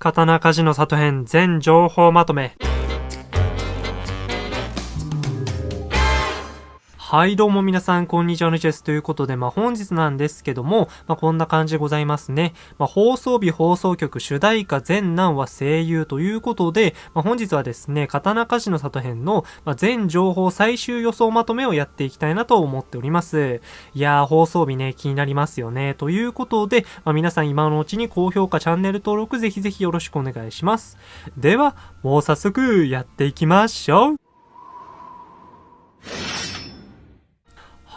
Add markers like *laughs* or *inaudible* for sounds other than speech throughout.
刀鍛冶の里編全情報まとめ。はい、どうも皆さん、こんにちは、のチェスということで、まあ、本日なんですけども、まあ、こんな感じでございますね。まあ、放送日放送局主題歌全南は声優ということで、まあ、本日はですね、刀鍛冶の里編の、まあ、全情報最終予想まとめをやっていきたいなと思っております。いやー、放送日ね、気になりますよね。ということで、まあ、皆さん今のうちに高評価、チャンネル登録ぜひぜひよろしくお願いします。では、もう早速やっていきましょう。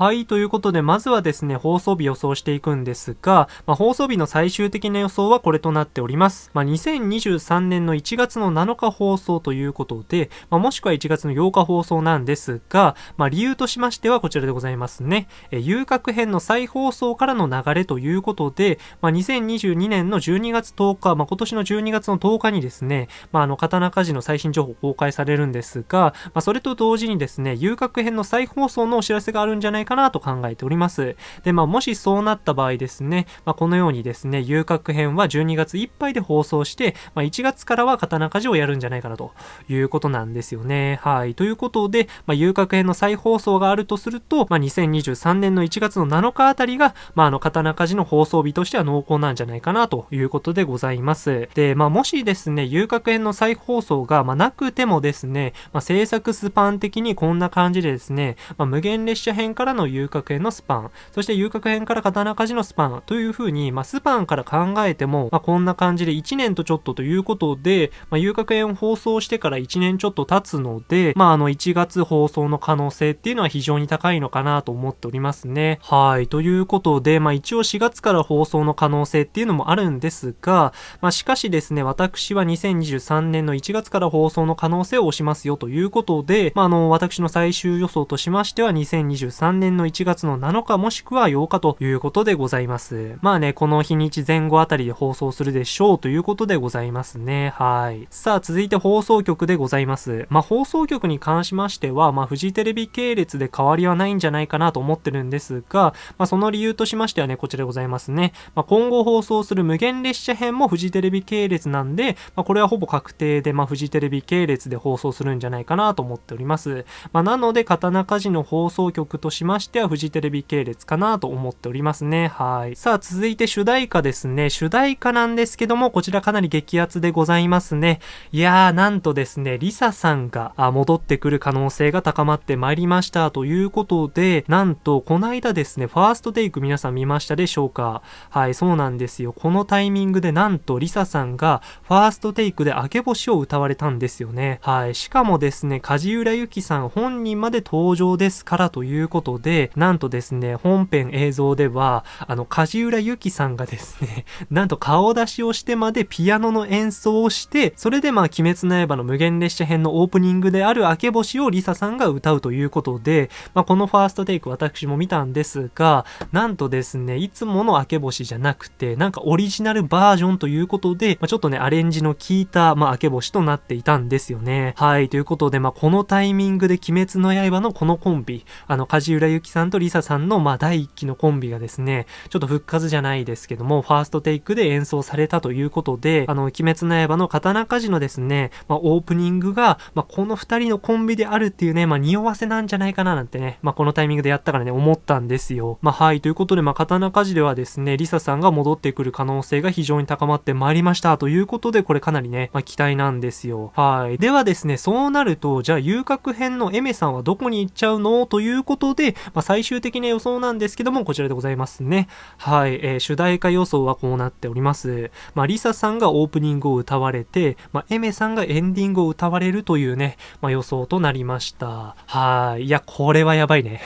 はい、ということで、まずはですね、放送日予想していくんですが、まあ、放送日の最終的な予想はこれとなっております。まあ、2023年の1月の7日放送ということで、まあ、もしくは1月の8日放送なんですが、まあ、理由としましてはこちらでございますね。え遊郭編の再放送からの流れということで、まあ、2022年の12月10日、まあ、今年の12月の10日にですね、まあ、あの、刀鍛冶の最新情報公開されるんですが、まあ、それと同時にですね、遊郭編の再放送のお知らせがあるんじゃないかかなと考えております。で、まあ、もしそうなった場合ですね、まあ、このようにですね、遊郭編は12月いっぱいで放送して、まあ、1月からは刀鍛冶をやるんじゃないかなということなんですよね。はい。ということで、まあ、遊郭編の再放送があるとすると、まあ、2023年の1月の7日あたりが、まあ、あの、刀鍛冶の放送日としては濃厚なんじゃないかなということでございます。で、まあ、もしですね、遊郭編の再放送が、まあ、なくてもですね、まあ、制作スパン的にこんな感じでですね、まあ、無限列車編からのの遊郭編のスパン、そして遊郭編から刀鍛冶のスパンという風に、まあ、スパンから考えても、まあ、こんな感じで1年とちょっとということで、まあ、遊郭編を放送してから1年ちょっと経つので、まあ、あの、1月放送の可能性っていうのは非常に高いのかなと思っておりますね。はい。ということで、まあ、一応4月から放送の可能性っていうのもあるんですが、まあ、しかしですね、私は2023年の1月から放送の可能性を押しますよということで、まあ、あの、私の最終予想としましては2023年年の1月の7日もしくは8日ということでございます。まあね、この日にち前後あたりで放送するでしょうということでございますね。はい。さあ、続いて放送局でございます。まあ、放送局に関しましては、まあ、フジテレビ系列で変わりはないんじゃないかなと思ってるんですが、まあ、その理由としましてはね、こちらでございますね。まあ、今後放送する無限列車編もフジテレビ系列なんで、まあ、これはほぼ確定で、まあ、フジテレビ系列で放送するんじゃないかなと思っております。まあ、なので、刀鍛冶の放送局としまましてはフジテレビ系列かなと思っておりますね。はい。さあ、続いて主題歌ですね。主題歌なんですけども、こちらかなり激アツでございますね。いやー、なんとですね、リサさんが戻ってくる可能性が高まってまいりましたということで、なんと、この間ですね、ファーストテイク皆さん見ましたでしょうかはい、そうなんですよ。このタイミングでなんとリサさんがファーストテイクで明け星を歌われたんですよね。はい。しかもですね、梶浦由紀さん本人まで登場ですからということで、なんとですね、本編映像では、あの、梶浦由紀さんがですね、*laughs* なんと顔出しをしてまでピアノの演奏をして、それでまあ、鬼滅の刃の無限列車編のオープニングである明け星をリサさんが歌うということで、まあ、このファーストテイク私も見たんですが、なんとですね、いつもの明け星じゃなくて、なんかオリジナルバージョンということで、まあ、ちょっとね、アレンジの効いた、まあ、明け星となっていたんですよね。はい、ということで、まあ、このタイミングで鬼滅の刃のこのコンビ、あの、梶浦由紀さんとリサさんの、まあ、第1期のコンビがですね、ちょっと復活じゃないですけども、ファーストテイクで演奏されたということで、あの、鬼滅の刃の刀鍛冶のですね、まあ、オープニングが、まあ、この2人のコンビであるっていうね、まあ、匂わせなんじゃないかななんてね、まあ、このタイミングでやったからね、思ったんですよ。まあ、はい、ということで、まあ、刀鍛冶ではですね、リサさんが戻ってくる可能性が非常に高まってまいりましたということで、これかなりね、まあ、期待なんですよ。はい。ではですね、そうなると、じゃあ、遊郭編のエメさんはどこに行っちゃうの？ということで、まあ、最終的な予想なんですけども、こちらでございますね。はい、えー、主題歌予想はこうなっております。まあ、リサさんがオープニングを歌われて、まあ、エメさんがエンディングを歌われるというね、まあ、予想となりました。はい。いや、これはやばいね。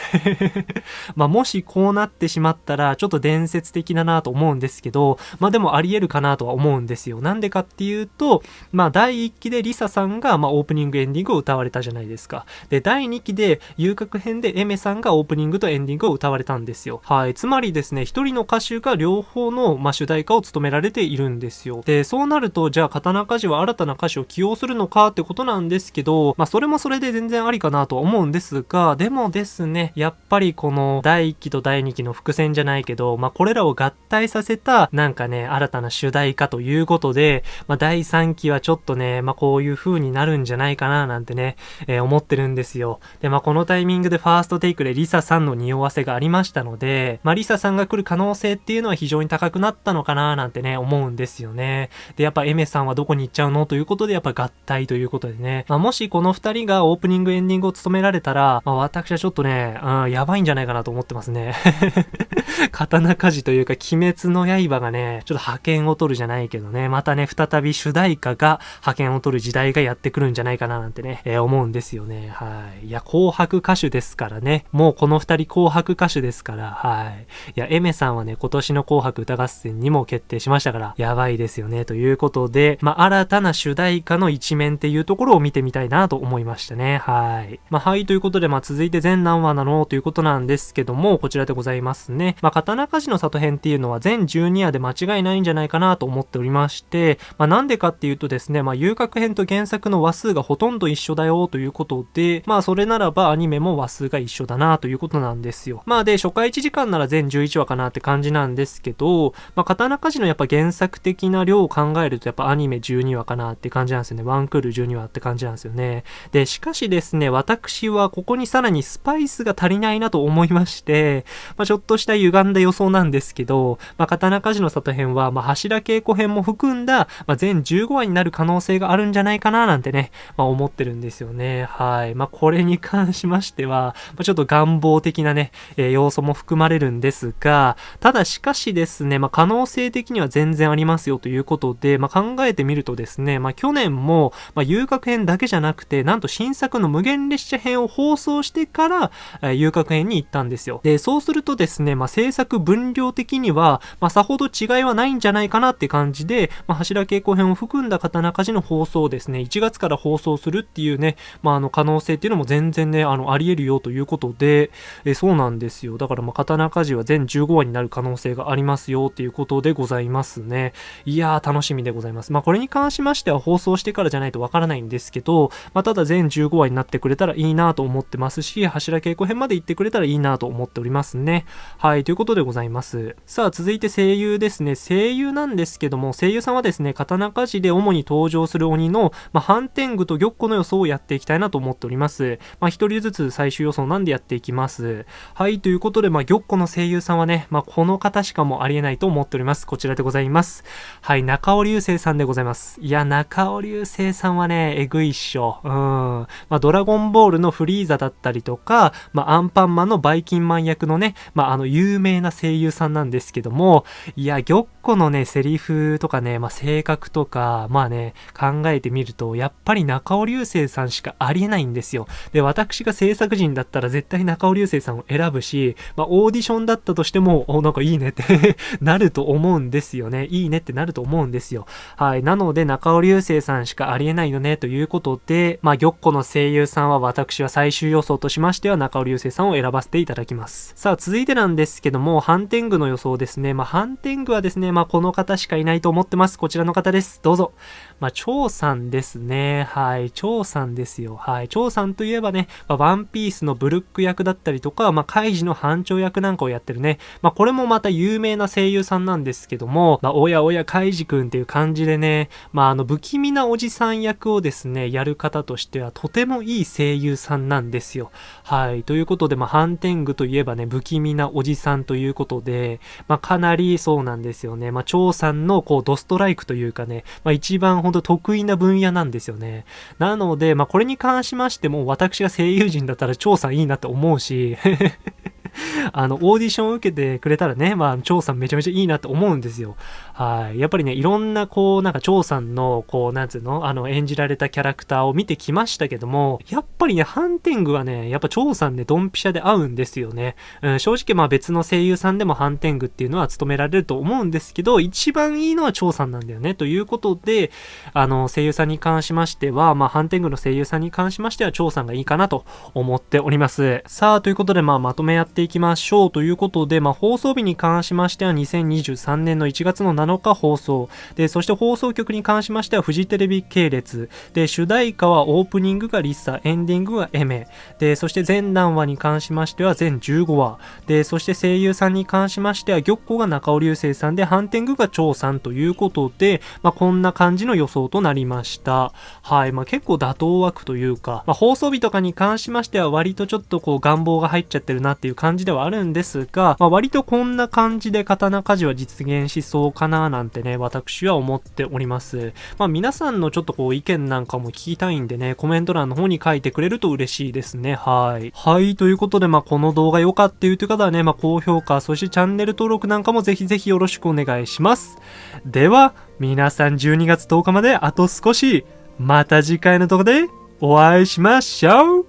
*laughs* まあ、もしこうなってしまったら、ちょっと伝説的だなと思うんですけど、まあ、でもあり得るかなとは思うんですよ。なんでかっていうと、まあ、第1期でリサさんが、まあ、オープニングエンディングを歌われたじゃないですか。で、第2期で、遊郭編でエメさんがオープニングとエンディングを歌われたんですよ。はい。つまりですね、一人の歌手が両方の、まあ、主題歌を務められているんですよ。で、そうなると、じゃあ、刀鍛冶は新たな歌手を起用するのかってことなんですけど、まあ、それもそれで全然ありかなと思うんですが、でもですね、やっぱりこの第1期と第2期の伏線じゃないけど、まあ、これらを合体させた、なんかね、新たな主題歌ということで、まあ、第3期はちょっとね、まあ、こういう風になるんじゃないかななんてね、えー、思ってるんですよ。で、まあ、このタイミングでファーストテイクでリササさんの匂わせがありましたので、まあ、リサさんが来る可能性っていうのは非常に高くなったのかななんてね、思うんですよね。で、やっぱエメさんはどこに行っちゃうのということで、やっぱ合体ということでね。まあ、もしこの二人がオープニングエンディングを務められたら、まあ、私はちょっとね、うん、やばいんじゃないかなと思ってますね。*laughs* 刀鍛冶というか、鬼滅の刃がね、ちょっと派遣を取るじゃないけどね、またね、再び主題歌が派遣を取る時代がやってくるんじゃないかななんてね、えー、思うんですよね。はい。いや、紅白歌手ですからね。もうこの二人紅白歌手ですから、はい。いや、エメさんはね、今年の紅白歌合戦にも決定しましたから、やばいですよね。ということで、まあ、新たな主題歌の一面っていうところを見てみたいなと思いましたね。はい。まあ、はい、ということで、まあ、続いて全何話なのということなんですけども、こちらでございますね。まあ、刀鍛冶の里編っていうのは全12話で間違いないんじゃないかなと思っておりまして、まあ、なんでかっていうとですね、まあ、遊郭編と原作の話数がほとんど一緒だよということで、まあ、それならばアニメも話数が一緒だなといういうことなんですよ。まあ、で、初回1時間なら全11話かなって感じなんですけど、まあ、刀鍛冶のやっぱ原作的な量を考えるとやっぱアニメ12話かなって感じなんですよね。ワンクール12話って感じなんですよね。で、しかしですね、私はここにさらにスパイスが足りないなと思いまして、まあ、ちょっとした歪んだ予想なんですけど、まあ、刀鍛冶の里編は、まあ、柱稽古編も含んだ、まあ、全15話になる可能性があるんじゃないかななんてね、まあ、思ってるんですよね。はい。まあ、これに関しましては、まあ、ちょっと願望的なね、えー、要素も含まれるんですが、ただしかしですね、まあ、可能性的には全然ありますよということで、まあ、考えてみるとですね、まあ、去年も、ま、遊郭編だけじゃなくて、なんと新作の無限列車編を放送してから、えー、遊郭編に行ったんですよ。で、そうするとですね、まあ、制作分量的には、ま、さほど違いはないんじゃないかなって感じで、ま、柱稽古編を含んだ刀鍛冶の放送をですね、1月から放送するっていうね、まあ、あの、可能性っていうのも全然ね、あの、あり得るよということで、えそうなんですよ。だから、まあ、刀鍛冶は全15話になる可能性がありますよっていうことでございますね。いやー、楽しみでございます。まあ、これに関しましては放送してからじゃないとわからないんですけど、まあ、ただ全15話になってくれたらいいなと思ってますし、柱稽古編まで行ってくれたらいいなと思っておりますね。はい、ということでございます。さあ、続いて声優ですね。声優なんですけども、声優さんはですね、刀鍛冶で主に登場する鬼の、まあ、反天狗と玉子の予想をやっていきたいなと思っております。まあ、人ずつ最終予想なんでやっていきます。はい、ということで、まあ、玉子の声優さんはね、まあ、この方しかもありえないと思っております。こちらでございます。はい、中尾流星さんでございます。いや、中尾流星さんはね、えぐいっしょ。うん。まあ、ドラゴンボールのフリーザだったりとか、まあ、アンパンマンのバイキンマン役のね、まあ、あの、有名な声優さんなんですけども、いや、玉子のね、セリフとかね、まあ、性格とか、まあね、考えてみると、やっぱり中尾流星さんしかありえないんですよ。で、私が制作人だったら絶対中尾流星さんを選ぶし、まあ、オーディションだったとしても、お、なんかいいねって *laughs* なると思うんですよね。いいねってなると思うんですよ。はい。なので、中尾流星さんしかありえないよね、ということで、まあ、玉子の声優さんは私は最終予想としましては中尾流星さんを選ばせていただきます。さあ、続いてなんですけども、反天狗の予想ですね。まあ、反天狗はですね、まあ、この方しかいないと思ってます。こちらの方です。どうぞ。まあ、張さんですね。はい。張さんですよ。はい。張さんといえばね、まあ、ワンピースのブルック役だったりとか、まあ、カイジの班長役なんかをやってるね。まあ、これもまた有名な声優さんなんですけども、まあ、おやおやカイジくんっていう感じでね、まあ、あの、不気味なおじさん役をですね、やる方としてはとてもいい声優さんなんですよ。はい。ということで、まあ、ハンテングといえばね、不気味なおじさんということで、まあ、かなりそうなんですよね。まあ、張さんのこう、ドストライクというかね、まあ、一番ほんと得意な分野なんですよね。なので、まあ、これに関しましても、私が声優陣だったら張さんいいなって思うしし *laughs* あの、オーディションを受けてくれたらね、まあ、張さんめちゃめちゃいいなって思うんですよ。はい。やっぱりね、いろんなこう、なんか張さんの、こう、なんつうの、あの、演じられたキャラクターを見てきましたけども、やっぱりね、ハンティングはね、やっぱ張さんね、ドンピシャで合うんですよね。うん、正直まあ別の声優さんでもハンティングっていうのは務められると思うんですけど、一番いいのは張さんなんだよね。ということで、あの、声優さんに関しましては、まあ、ハンティングの声優さんに関しましては、張さんがいいかなと思っております。さあ、ということで、まあ、まとめやっていきましょう。ということで、まあ、放送日に関しましては、2023年の1月の7日放送。で、そして放送局に関しましては、フジテレビ系列。で、主題歌はオープニングがリッサ、エンディングがエメ。で、そして全何話に関しましては、全15話。で、そして声優さんに関しましては、玉子が中尾流星さんで、ハンティングが張さんということで、まあ、こんな感じの予想となりました。はい。まあ、結構妥当枠というか、まあ、放送日とかに関しましては、割とちょっとこう願望が入っちゃってるなっていう感じではあるんですが、まあ、割とこんな感じで刀鍛冶は実現しそうかなななんてね、私は思っております。まあ、皆さんのちょっとこう意見なんかも聞きたいんでね、コメント欄の方に書いてくれると嬉しいですね。はい。はい。ということで、まあ、この動画良かったという方はね、まあ、高評価、そしてチャンネル登録なんかもぜひぜひよろしくお願いします。では、皆さん12月10日まであと少し、また次回の動画でお会いしましょう